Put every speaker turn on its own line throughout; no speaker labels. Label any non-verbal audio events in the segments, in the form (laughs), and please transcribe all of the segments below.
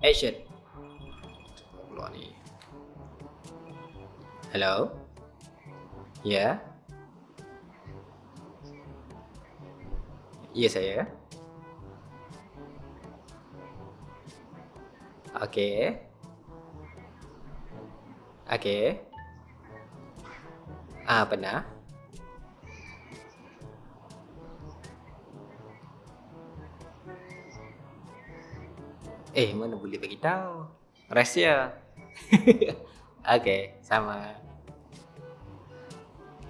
Action. Keluar ni. Hello? Ya? Yeah? Ya saya. Okey. Okey. Ah, pernah. Eh, mana boleh bagi tahu? Rahsia. (laughs) Okey, sama.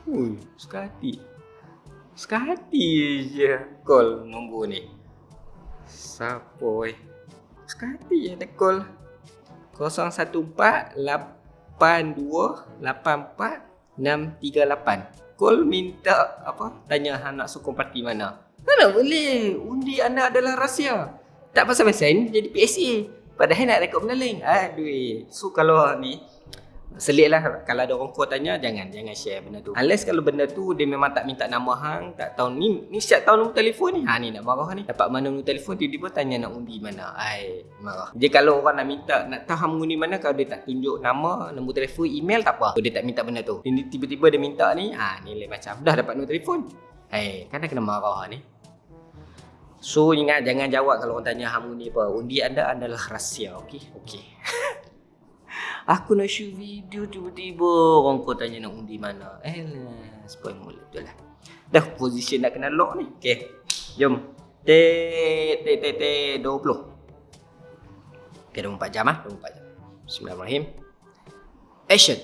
Ui, sekali. Sekali je call nombor ni. Siapa eh? Sekali je dia call. 014 82 84 638. Call minta apa? Tanya anak sokong parti mana. Mana boleh? Undi anda adalah rahsia. Tak pasal-pasal ni jadi PSA. Padahal nak rekod benda lain. Aduh. So kalau ni Selit lah kalau ada orang call tanya jangan jangan share benda tu. Unless kalau benda tu dia memang tak minta nama hang, tak tahu ni ni siap tahu nombor telefon ni. Ha ni nak marah ni. Dapat mana nombor telefon tiba-tiba tanya nak undi mana. Ai marah. Dia kalau orang nak minta nak tahu hang undi mana kalau dia tak tunjuk nama, nombor telefon, email tak apa. Dia tak minta benda tu. Dia tiba-tiba dia minta ni, ha ni lain macam. Dah dapat nombor telefon. Hai, kan kena marah ni. So ingat jangan jawab kalau orang tanya hang undi apa. Undi anda adalah rahsia, okey? Okey. (laughs) Aku nak shoot video tiba-tiba orang kau tanya nak undi mana. Eh spoil mulut tu lah. Dah position nak kena lock ni. Okay, jom. T T T T 20. Okay, 24 jam ah, 24 jam. Bismillahirrahmanirrahim. Action.